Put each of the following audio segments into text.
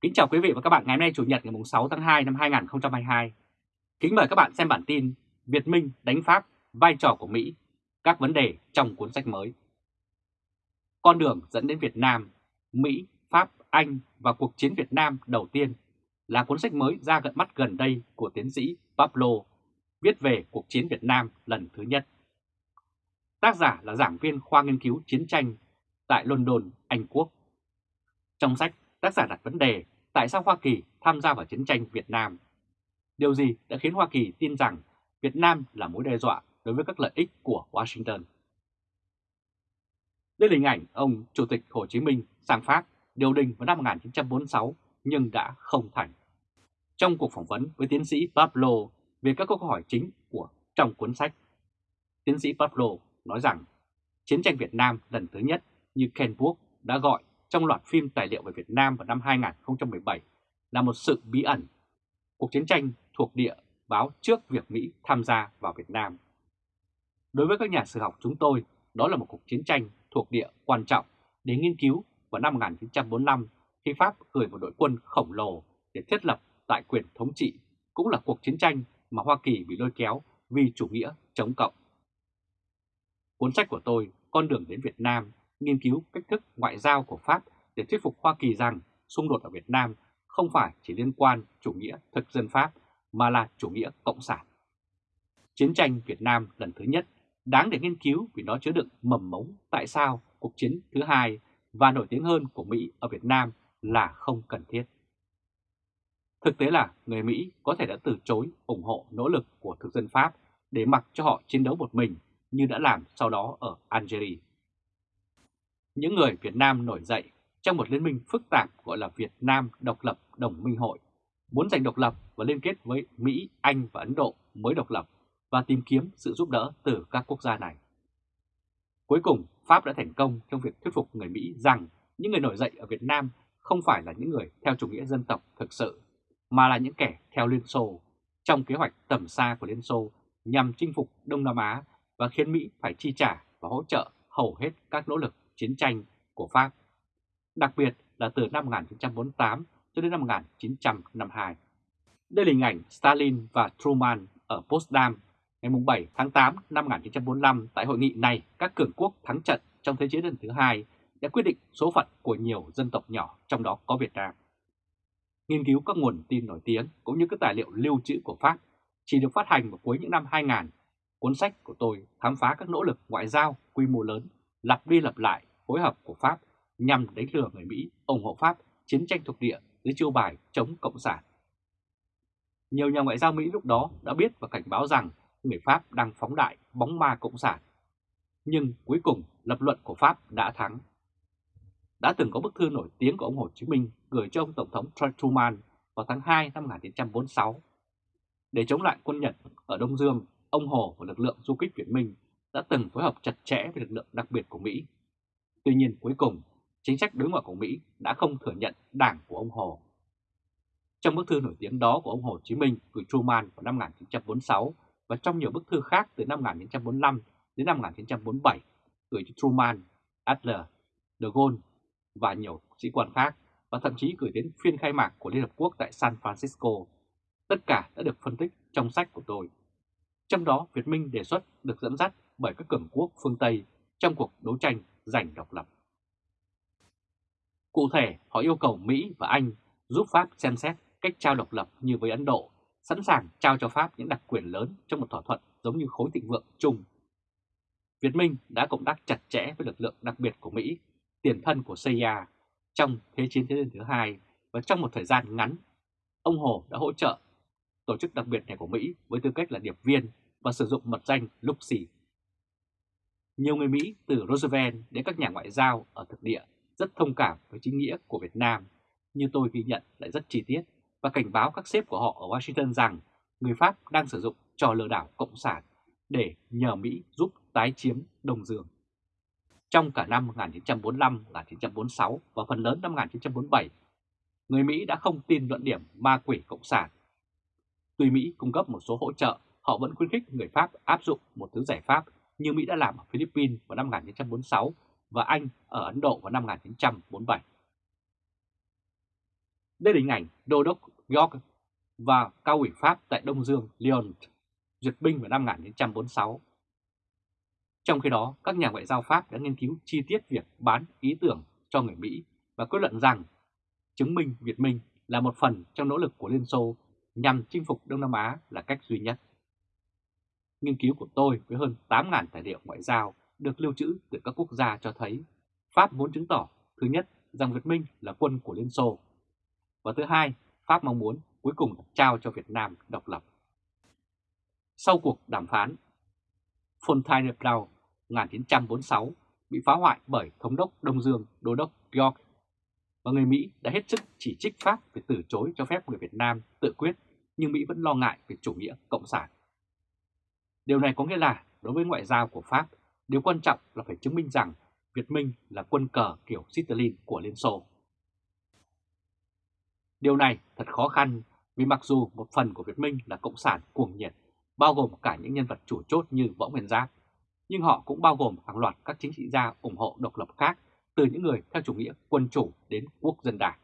Kính chào quý vị và các bạn ngày hôm nay Chủ nhật ngày 6 tháng 2 năm 2022. Kính mời các bạn xem bản tin Việt Minh đánh Pháp, vai trò của Mỹ, các vấn đề trong cuốn sách mới. Con đường dẫn đến Việt Nam, Mỹ, Pháp, Anh và cuộc chiến Việt Nam đầu tiên là cuốn sách mới ra gần mắt gần đây của tiến sĩ Pablo, viết về cuộc chiến Việt Nam lần thứ nhất. Tác giả là giảng viên khoa nghiên cứu chiến tranh tại London, Anh Quốc. Trong sách, tác giả đặt vấn đề tại sao Hoa Kỳ tham gia vào chiến tranh Việt Nam. Điều gì đã khiến Hoa Kỳ tin rằng Việt Nam là mối đe dọa đối với các lợi ích của Washington? Đây là hình ảnh ông Chủ tịch Hồ Chí Minh sang Pháp điều đình vào năm 1946 nhưng đã không thành. Trong cuộc phỏng vấn với tiến sĩ Pablo về các câu hỏi chính của trong cuốn sách, tiến sĩ Pablo nói rằng chiến tranh Việt Nam lần thứ nhất như Ken Burke đã gọi trong loạt phim tài liệu về Việt Nam vào năm 2017 là một sự bí ẩn. Cuộc chiến tranh thuộc địa báo trước việc Mỹ tham gia vào Việt Nam. Đối với các nhà sử học chúng tôi, đó là một cuộc chiến tranh thuộc địa quan trọng để nghiên cứu vào năm 1945 khi Pháp gửi một đội quân khổng lồ để thiết lập tại quyền thống trị, cũng là cuộc chiến tranh mà Hoa Kỳ bị lôi kéo vì chủ nghĩa chống cộng. Cuốn sách của tôi, Con đường đến Việt Nam, nghiên cứu cách thức ngoại giao của Pháp để thuyết phục Hoa Kỳ rằng xung đột ở Việt Nam không phải chỉ liên quan chủ nghĩa thực dân Pháp mà là chủ nghĩa cộng sản. Chiến tranh Việt Nam lần thứ nhất, đáng để nghiên cứu vì nó chứa đựng mầm mống tại sao cuộc chiến thứ hai và nổi tiếng hơn của Mỹ ở Việt Nam là không cần thiết. Thực tế là người Mỹ có thể đã từ chối ủng hộ nỗ lực của thực dân Pháp để mặc cho họ chiến đấu một mình như đã làm sau đó ở Algeria. Những người Việt Nam nổi dậy trong một liên minh phức tạp gọi là Việt Nam Độc lập Đồng minh hội, muốn giành độc lập và liên kết với Mỹ, Anh và Ấn Độ mới độc lập và tìm kiếm sự giúp đỡ từ các quốc gia này. Cuối cùng, Pháp đã thành công trong việc thuyết phục người Mỹ rằng những người nổi dậy ở Việt Nam không phải là những người theo chủ nghĩa dân tộc thực sự, mà là những kẻ theo Liên Xô trong kế hoạch tầm xa của Liên Xô nhằm chinh phục Đông Nam Á và khiến Mỹ phải chi trả và hỗ trợ hầu hết các nỗ lực chiến tranh của Pháp, đặc biệt là từ năm 1948 cho đến năm 1952. Đây là hình ảnh Stalin và Truman ở Potsdam ngày 7 tháng 8 năm 1945 tại hội nghị này các cường quốc thắng trận trong Thế chiến lần thứ hai đã quyết định số phận của nhiều dân tộc nhỏ trong đó có Việt Nam. Nghiên cứu các nguồn tin nổi tiếng cũng như các tài liệu lưu trữ của Pháp chỉ được phát hành vào cuối những năm 2000. Cuốn sách của tôi khám phá các nỗ lực ngoại giao quy mô lớn lặp đi lặp lại phối hợp của Pháp nhằm đánh lừa người Mỹ ủng hộ Pháp chiến tranh thuộc địa dưới chiêu bài chống Cộng sản. Nhiều nhà ngoại giao Mỹ lúc đó đã biết và cảnh báo rằng người Pháp đang phóng đại bóng ma Cộng sản. Nhưng cuối cùng lập luận của Pháp đã thắng. Đã từng có bức thư nổi tiếng của ông Hồ Chí Minh gửi cho ông Tổng thống Truman vào tháng 2 năm 1946. Để chống lại quân Nhật ở Đông Dương, ông Hồ và lực lượng du kích Việt Minh đã từng phối hợp chặt chẽ với lực lượng đặc biệt của Mỹ. Tuy nhiên cuối cùng, chính sách đối ngoại của Mỹ đã không thừa nhận đảng của ông Hồ. Trong bức thư nổi tiếng đó của ông Hồ Chí Minh gửi Truman vào năm 1946 và trong nhiều bức thư khác từ năm 1945 đến năm 1947 gửi cho Truman, Adler, De Gaulle và nhiều sĩ quan khác và thậm chí gửi đến phiên khai mạc của Liên Hợp Quốc tại San Francisco. Tất cả đã được phân tích trong sách của tôi. Trong đó, Việt Minh đề xuất được dẫn dắt bởi các cường quốc phương Tây trong cuộc đấu tranh giành độc lập. Cụ thể, họ yêu cầu Mỹ và Anh giúp Pháp xem xét cách trao độc lập như với Ấn Độ, sẵn sàng trao cho Pháp những đặc quyền lớn trong một thỏa thuận giống như khối thịnh vượng chung. Việt Minh đã cộng tác chặt chẽ với lực lượng đặc biệt của Mỹ, tiền thân của CIA, trong Thế chiến thế giới thứ hai và trong một thời gian ngắn, ông Hồ đã hỗ trợ tổ chức đặc biệt này của Mỹ với tư cách là điệp viên và sử dụng mật danh Luxi. Nhiều người Mỹ từ Roosevelt đến các nhà ngoại giao ở thực địa rất thông cảm với chính nghĩa của Việt Nam, như tôi ghi nhận lại rất chi tiết và cảnh báo các sếp của họ ở Washington rằng người Pháp đang sử dụng trò lừa đảo Cộng sản để nhờ Mỹ giúp tái chiếm Đông Dương. Trong cả năm 1945, 1946 và phần lớn năm 1947, người Mỹ đã không tin luận điểm ma quỷ Cộng sản. Tuy Mỹ cung cấp một số hỗ trợ, họ vẫn khuyến khích người Pháp áp dụng một thứ giải pháp như Mỹ đã làm ở Philippines vào năm 1946 và Anh ở Ấn Độ vào năm 1947. Đây là hình ảnh Đô đốc York và cao ủy Pháp tại Đông Dương Lyon duyệt binh vào năm 1946. Trong khi đó, các nhà ngoại giao Pháp đã nghiên cứu chi tiết việc bán ý tưởng cho người Mỹ và kết luận rằng chứng minh Việt Minh là một phần trong nỗ lực của Liên Xô nhằm chinh phục Đông Nam Á là cách duy nhất. Nghiên cứu của tôi với hơn 8.000 tài liệu ngoại giao được lưu trữ từ các quốc gia cho thấy Pháp muốn chứng tỏ thứ nhất rằng Việt Minh là quân của Liên Xô và thứ hai Pháp mong muốn cuối cùng trao cho Việt Nam độc lập. Sau cuộc đàm phán, Fontainebleau 1946 bị phá hoại bởi Thống đốc Đông Dương Đô đốc York và người Mỹ đã hết sức chỉ trích Pháp về từ chối cho phép người Việt Nam tự quyết nhưng Mỹ vẫn lo ngại về chủ nghĩa cộng sản. Điều này có nghĩa là đối với ngoại giao của Pháp, điều quan trọng là phải chứng minh rằng Việt Minh là quân cờ kiểu Stalin của Liên Xô. Điều này thật khó khăn vì mặc dù một phần của Việt Minh là cộng sản cuồng nhiệt, bao gồm cả những nhân vật chủ chốt như Võ Nguyên Giáp, nhưng họ cũng bao gồm hàng loạt các chính trị gia ủng hộ độc lập khác từ những người theo chủ nghĩa quân chủ đến quốc dân đảng.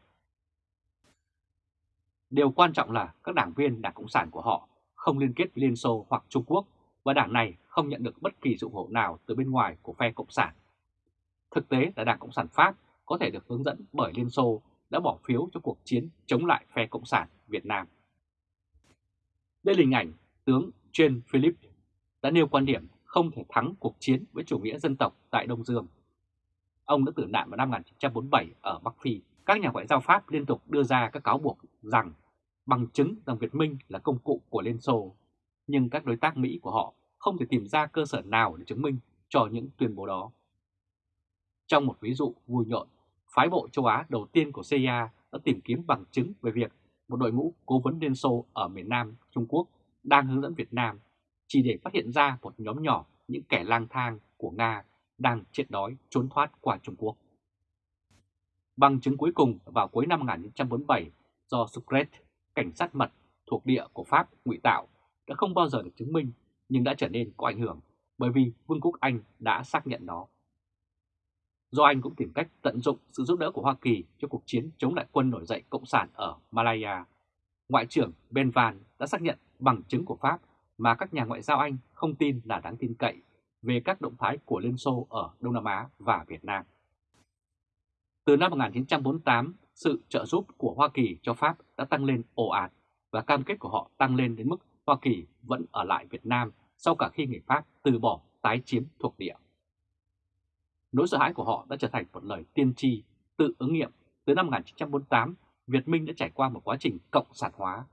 Điều quan trọng là các đảng viên Đảng Cộng sản của họ không liên kết với Liên Xô hoặc Trung Quốc và đảng này không nhận được bất kỳ ủng hộ nào từ bên ngoài của phe Cộng sản. Thực tế là Đảng Cộng sản Pháp có thể được hướng dẫn bởi Liên Xô đã bỏ phiếu cho cuộc chiến chống lại phe Cộng sản Việt Nam. Đây là hình ảnh tướng Jean Philippe đã nêu quan điểm không thể thắng cuộc chiến với chủ nghĩa dân tộc tại Đông Dương. Ông đã tử nạn vào năm 1947 ở Bắc Phi. Các nhà ngoại giao Pháp liên tục đưa ra các cáo buộc rằng bằng chứng rằng Việt Minh là công cụ của Liên Xô, nhưng các đối tác Mỹ của họ không thể tìm ra cơ sở nào để chứng minh cho những tuyên bố đó. Trong một ví dụ vui nhộn, phái bộ châu Á đầu tiên của CIA đã tìm kiếm bằng chứng về việc một đội ngũ cố vấn Liên Xô ở miền Nam Trung Quốc đang hướng dẫn Việt Nam chỉ để phát hiện ra một nhóm nhỏ những kẻ lang thang của Nga đang chết đói trốn thoát qua Trung Quốc. Bằng chứng cuối cùng vào cuối năm 1947 do Sucret, cảnh sát mật thuộc địa của Pháp ngụy tạo đã không bao giờ được chứng minh nhưng đã trở nên có ảnh hưởng bởi vì Vương quốc Anh đã xác nhận nó. Do Anh cũng tìm cách tận dụng sự giúp đỡ của Hoa Kỳ cho cuộc chiến chống lại quân nổi dậy Cộng sản ở Malaya, Ngoại trưởng Ben Van đã xác nhận bằng chứng của Pháp mà các nhà ngoại giao Anh không tin là đáng tin cậy về các động thái của Liên Xô ở Đông Nam Á và Việt Nam. Từ năm 1948, sự trợ giúp của Hoa Kỳ cho Pháp đã tăng lên ồ ạt và cam kết của họ tăng lên đến mức Hoa Kỳ vẫn ở lại Việt Nam sau cả khi người Pháp từ bỏ tái chiếm thuộc địa. Nỗi sợ hãi của họ đã trở thành một lời tiên tri, tự ứng nghiệm từ năm 1948 Việt Minh đã trải qua một quá trình cộng sản hóa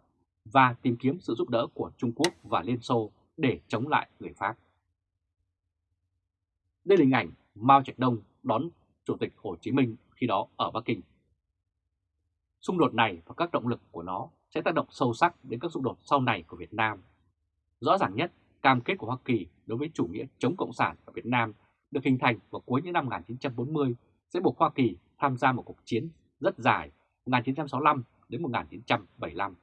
và tìm kiếm sự giúp đỡ của Trung Quốc và Liên Xô để chống lại người Pháp. Đây là hình ảnh Mao Trạch Đông đón Chủ tịch Hồ Chí Minh khi đó ở Bắc Kinh. Xung đột này và các động lực của nó sẽ tác động sâu sắc đến các xung đột sau này của Việt Nam. Rõ ràng nhất, cam kết của Hoa Kỳ đối với chủ nghĩa chống Cộng sản ở Việt Nam được hình thành vào cuối những năm 1940 sẽ buộc Hoa Kỳ tham gia một cuộc chiến rất dài 1965 đến 1975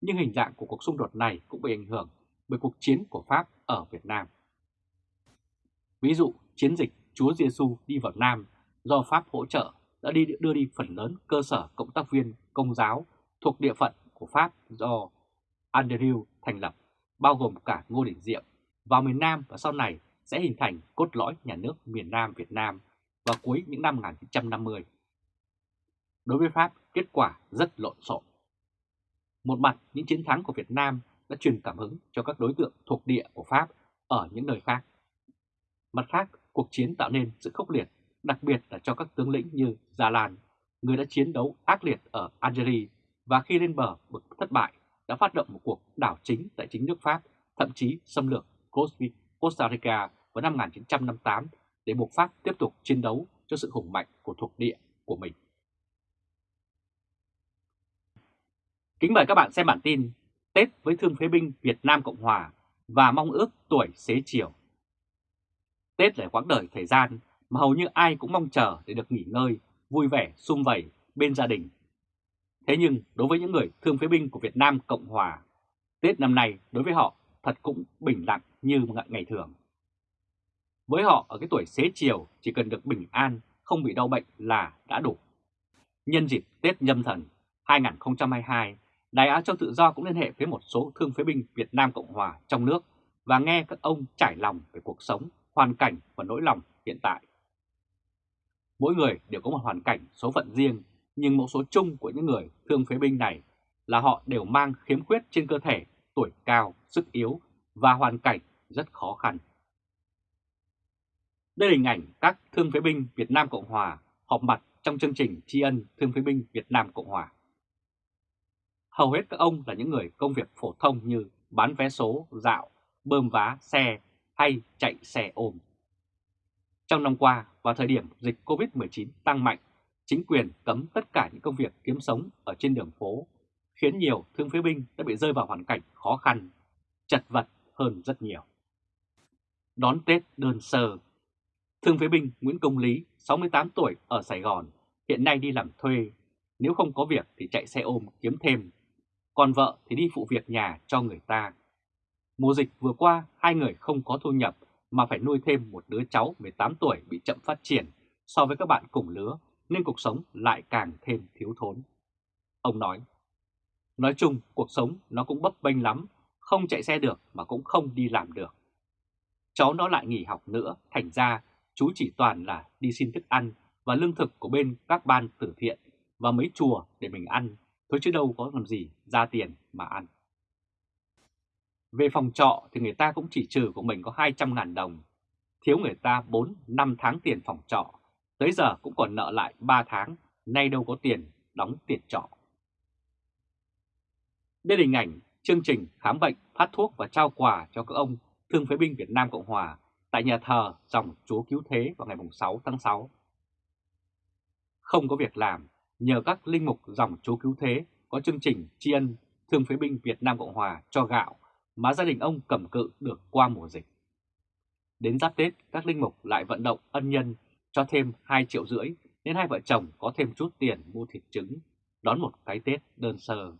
nhưng hình dạng của cuộc xung đột này cũng bị ảnh hưởng bởi cuộc chiến của Pháp ở Việt Nam. Ví dụ, chiến dịch Chúa Giêsu đi vào Nam do Pháp hỗ trợ đã đi đưa đi phần lớn cơ sở cộng tác viên công giáo thuộc địa phận của Pháp do Andrew thành lập, bao gồm cả Ngô Đình Diệm, vào miền Nam và sau này sẽ hình thành cốt lõi nhà nước miền Nam Việt Nam vào cuối những năm 1950. Đối với Pháp, kết quả rất lộn xộn. Một mặt, những chiến thắng của Việt Nam đã truyền cảm hứng cho các đối tượng thuộc địa của Pháp ở những nơi khác. Mặt khác, cuộc chiến tạo nên sự khốc liệt, đặc biệt là cho các tướng lĩnh như Gia Lan, người đã chiến đấu ác liệt ở Algeria và khi lên bờ bực thất bại đã phát động một cuộc đảo chính tại chính nước Pháp, thậm chí xâm lược Costa Rica vào năm 1958 để buộc Pháp tiếp tục chiến đấu cho sự hùng mạnh của thuộc địa của mình. Kính mời các bạn xem bản tin Tết với thương phế binh Việt Nam Cộng Hòa và mong ước tuổi xế chiều. Tết là quãng đời thời gian mà hầu như ai cũng mong chờ để được nghỉ ngơi, vui vẻ, sum vầy bên gia đình. Thế nhưng đối với những người thương phế binh của Việt Nam Cộng Hòa, Tết năm nay đối với họ thật cũng bình lặng như ngày thường. Với họ ở cái tuổi xế chiều chỉ cần được bình an, không bị đau bệnh là đã đủ. Nhân dịp Tết nhâm thần, 2022, Đài Á Châu Tự Do cũng liên hệ với một số thương phế binh Việt Nam Cộng Hòa trong nước và nghe các ông trải lòng về cuộc sống, hoàn cảnh và nỗi lòng hiện tại. Mỗi người đều có một hoàn cảnh số phận riêng, nhưng mẫu số chung của những người thương phế binh này là họ đều mang khiếm khuyết trên cơ thể, tuổi cao, sức yếu và hoàn cảnh rất khó khăn. Đây là hình ảnh các thương phế binh Việt Nam Cộng Hòa họp mặt trong chương trình tri ân thương phế binh Việt Nam Cộng Hòa. Hầu hết các ông là những người công việc phổ thông như bán vé số, dạo, bơm vá xe hay chạy xe ôm. Trong năm qua, vào thời điểm dịch COVID-19 tăng mạnh, chính quyền cấm tất cả những công việc kiếm sống ở trên đường phố, khiến nhiều thương phế binh đã bị rơi vào hoàn cảnh khó khăn, chật vật hơn rất nhiều. Đón Tết đơn sơ Thương phế binh Nguyễn Công Lý, 68 tuổi ở Sài Gòn, hiện nay đi làm thuê. Nếu không có việc thì chạy xe ôm kiếm thêm. Còn vợ thì đi phụ việc nhà cho người ta. Mùa dịch vừa qua, hai người không có thu nhập mà phải nuôi thêm một đứa cháu 18 tuổi bị chậm phát triển so với các bạn cùng lứa, nên cuộc sống lại càng thêm thiếu thốn. Ông nói, nói chung cuộc sống nó cũng bấp bênh lắm, không chạy xe được mà cũng không đi làm được. Cháu nó lại nghỉ học nữa, thành ra chú chỉ toàn là đi xin thức ăn và lương thực của bên các ban từ thiện và mấy chùa để mình ăn, thôi chứ đâu có làm gì ra tiền mà ăn. Về phòng trọ thì người ta cũng chỉ trừ của mình có 200.000 đồng, thiếu người ta 4-5 tháng tiền phòng trọ, tới giờ cũng còn nợ lại 3 tháng, nay đâu có tiền đóng tiền trọ. Đây là hình ảnh chương trình khám bệnh, phát thuốc và trao quà cho các ông thương phế binh Việt Nam Cộng Hòa tại nhà thờ dòng Chúa Cứu Thế vào ngày 6 tháng 6. Không có việc làm, nhờ các linh mục dòng Chúa Cứu Thế có chương trình tri ân thương phế binh Việt Nam Cộng Hòa cho gạo mà gia đình ông cầm cự được qua mùa dịch. Đến giáp Tết, các linh mục lại vận động ân nhân cho thêm 2 triệu rưỡi nên hai vợ chồng có thêm chút tiền mua thịt trứng, đón một cái Tết đơn sơ.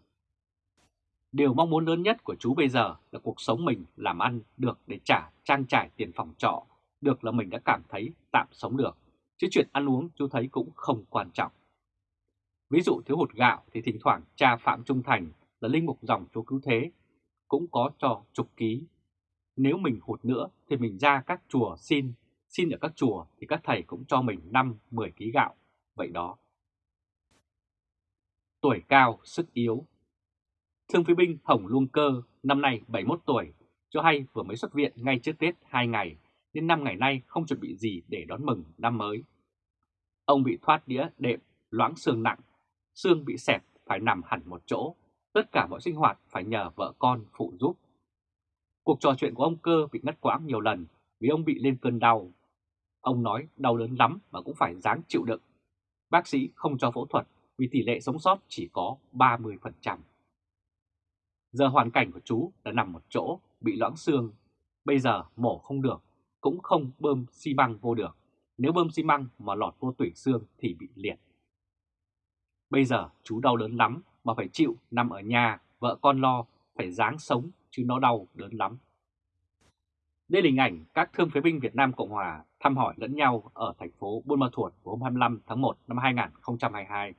Điều mong muốn lớn nhất của chú bây giờ là cuộc sống mình làm ăn được để trả trang trải tiền phòng trọ, được là mình đã cảm thấy tạm sống được, chứ chuyện ăn uống chú thấy cũng không quan trọng. Ví dụ thiếu hụt gạo thì thỉnh thoảng cha Phạm Trung Thành là linh mục dòng chú cứu thế, cũng có cho chục ký. Nếu mình hụt nữa thì mình ra các chùa xin, xin ở các chùa thì các thầy cũng cho mình 5-10 ký gạo, vậy đó. Tuổi cao, sức yếu Thương phí binh Hồng Luông Cơ, năm nay 71 tuổi, cho hay vừa mới xuất viện ngay trước Tết 2 ngày, nên 5 ngày nay không chuẩn bị gì để đón mừng năm mới. Ông bị thoát đĩa đệm, loãng xương nặng, xương bị xẹp phải nằm hẳn một chỗ, tất cả mọi sinh hoạt phải nhờ vợ con phụ giúp. Cuộc trò chuyện của ông Cơ bị ngắt quãng nhiều lần vì ông bị lên cơn đau. Ông nói đau đớn lắm mà cũng phải dáng chịu đựng. Bác sĩ không cho phẫu thuật vì tỷ lệ sống sót chỉ có 30%. Giờ hoàn cảnh của chú là nằm một chỗ, bị loãng xương. Bây giờ mổ không được, cũng không bơm xi măng vô được. Nếu bơm xi măng mà lọt vô tủy xương thì bị liệt. Bây giờ chú đau đớn lắm mà phải chịu nằm ở nhà, vợ con lo, phải dáng sống chứ nó đau đớn lắm. Đây là hình ảnh các thương phế binh Việt Nam Cộng Hòa thăm hỏi lẫn nhau ở thành phố Buôn Ma Thuột vào hôm 25 tháng 1 năm 2022.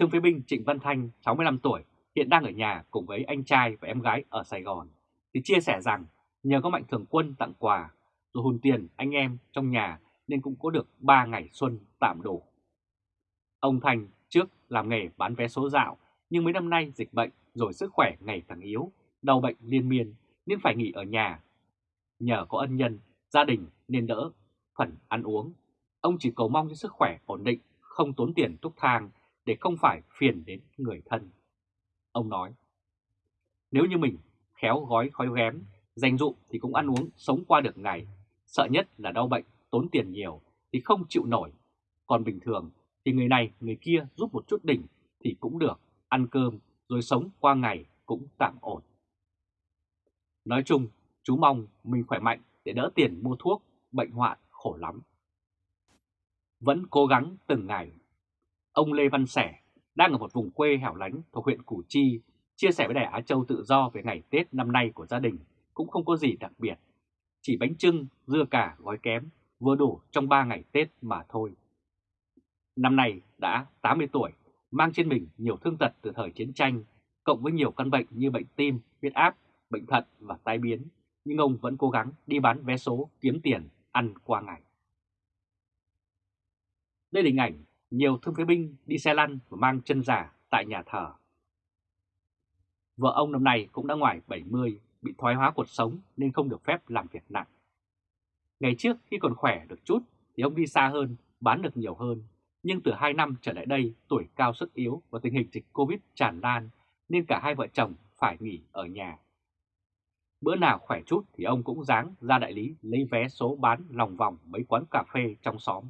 Thương phế binh Trịnh Văn Thanh, 65 tuổi, hiện đang ở nhà cùng với anh trai và em gái ở Sài Gòn, thì chia sẻ rằng nhờ có Mạnh Thường Quân tặng quà rồi hùn tiền anh em trong nhà nên cũng có được 3 ngày xuân tạm đủ. Ông Thành trước làm nghề bán vé số dạo nhưng mấy năm nay dịch bệnh rồi sức khỏe ngày càng yếu, đau bệnh liên miên nên phải nghỉ ở nhà. Nhờ có ân nhân, gia đình nên đỡ phần ăn uống. Ông chỉ cầu mong cho sức khỏe ổn định, không tốn tiền thuốc thang để không phải phiền đến người thân. Ông nói, nếu như mình khéo gói khói ghém, dành dụ thì cũng ăn uống sống qua được ngày. Sợ nhất là đau bệnh, tốn tiền nhiều thì không chịu nổi. Còn bình thường thì người này người kia giúp một chút đỉnh thì cũng được, ăn cơm rồi sống qua ngày cũng tạm ổn. Nói chung, chú mong mình khỏe mạnh để đỡ tiền mua thuốc, bệnh hoạn khổ lắm. Vẫn cố gắng từng ngày. Ông Lê Văn Sẻ đang ở một vùng quê hẻo lánh thuộc huyện Củ Chi, chia sẻ với Đài Á Châu tự do về ngày Tết năm nay của gia đình cũng không có gì đặc biệt. Chỉ bánh trưng, dưa cả gói kém, vừa đủ trong 3 ngày Tết mà thôi. Năm nay đã 80 tuổi, mang trên mình nhiều thương tật từ thời chiến tranh, cộng với nhiều căn bệnh như bệnh tim, huyết áp, bệnh thận và tai biến, nhưng ông vẫn cố gắng đi bán vé số kiếm tiền ăn qua ngày. Đây là hình ảnh nhiều thương phế binh đi xe lăn và mang chân giả tại nhà thờ. Vợ ông năm nay cũng đã ngoài 70, bị thoái hóa cuộc sống nên không được phép làm việc nặng. Ngày trước khi còn khỏe được chút thì ông đi xa hơn, bán được nhiều hơn. Nhưng từ 2 năm trở lại đây, tuổi cao sức yếu và tình hình dịch Covid tràn lan nên cả hai vợ chồng phải nghỉ ở nhà. Bữa nào khỏe chút thì ông cũng dáng ra đại lý lấy vé số bán lòng vòng mấy quán cà phê trong xóm.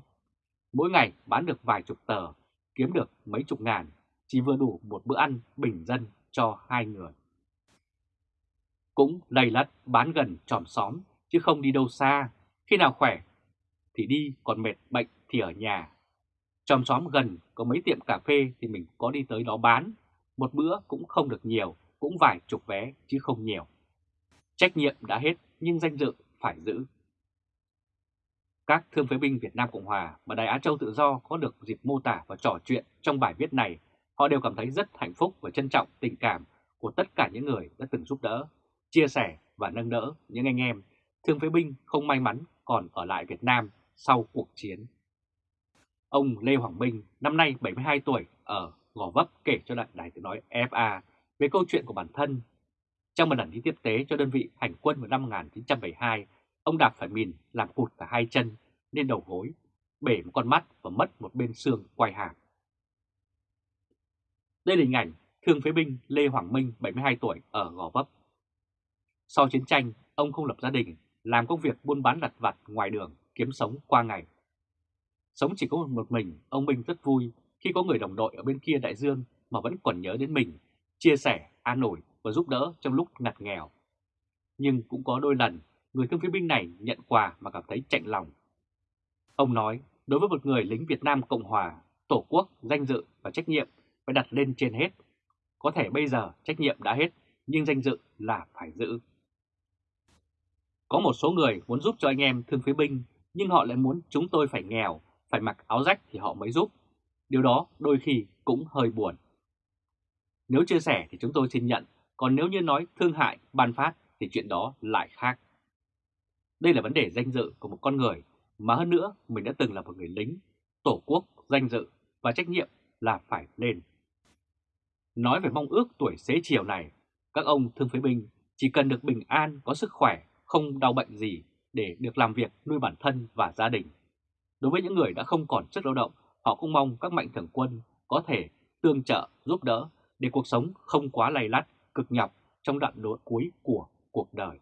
Mỗi ngày bán được vài chục tờ, kiếm được mấy chục ngàn, chỉ vừa đủ một bữa ăn bình dân cho hai người. Cũng lầy lắt bán gần tròm xóm chứ không đi đâu xa, khi nào khỏe thì đi còn mệt bệnh thì ở nhà. Tròm xóm gần có mấy tiệm cà phê thì mình có đi tới đó bán, một bữa cũng không được nhiều, cũng vài chục vé chứ không nhiều. Trách nhiệm đã hết nhưng danh dự phải giữ. Các thương phế binh Việt Nam Cộng Hòa và Đài Á Châu Tự Do có được dịp mô tả và trò chuyện trong bài viết này, họ đều cảm thấy rất hạnh phúc và trân trọng tình cảm của tất cả những người đã từng giúp đỡ, chia sẻ và nâng đỡ những anh em thương phế binh không may mắn còn ở lại Việt Nam sau cuộc chiến. Ông Lê Hoàng Minh, năm nay 72 tuổi, ở Gò Vấp kể cho đại đài tiếng nói FA về câu chuyện của bản thân. Trong một lần đi tiếp tế cho đơn vị hành quân vào năm 1972, ông đạp phải mìn làm cụt cả hai chân nên đầu gối, bể một con mắt và mất một bên xương quay hàm. Đây là hình ảnh thương phế binh Lê Hoàng Minh, 72 tuổi, ở Gò Vấp. Sau chiến tranh, ông không lập gia đình, làm công việc buôn bán lặt vặt ngoài đường, kiếm sống qua ngày. Sống chỉ có một mình, ông Minh rất vui khi có người đồng đội ở bên kia đại dương mà vẫn còn nhớ đến mình, chia sẻ, an ủi và giúp đỡ trong lúc ngặt nghèo. Nhưng cũng có đôi lần, người thương phế binh này nhận quà mà cảm thấy chạnh lòng. Ông nói, đối với một người lính Việt Nam Cộng Hòa, Tổ quốc, danh dự và trách nhiệm phải đặt lên trên hết. Có thể bây giờ trách nhiệm đã hết, nhưng danh dự là phải giữ. Có một số người muốn giúp cho anh em thương phế binh, nhưng họ lại muốn chúng tôi phải nghèo, phải mặc áo rách thì họ mới giúp. Điều đó đôi khi cũng hơi buồn. Nếu chia sẻ thì chúng tôi xin nhận, còn nếu như nói thương hại, ban phát thì chuyện đó lại khác. Đây là vấn đề danh dự của một con người, mà hơn nữa mình đã từng là một người lính, tổ quốc, danh dự và trách nhiệm là phải lên. Nói về mong ước tuổi xế chiều này, các ông thương phế binh chỉ cần được bình an, có sức khỏe, không đau bệnh gì để được làm việc nuôi bản thân và gia đình. Đối với những người đã không còn sức lao động, họ cũng mong các mạnh thường quân có thể tương trợ, giúp đỡ để cuộc sống không quá lay lắt, cực nhọc trong đoạn đối cuối của cuộc đời.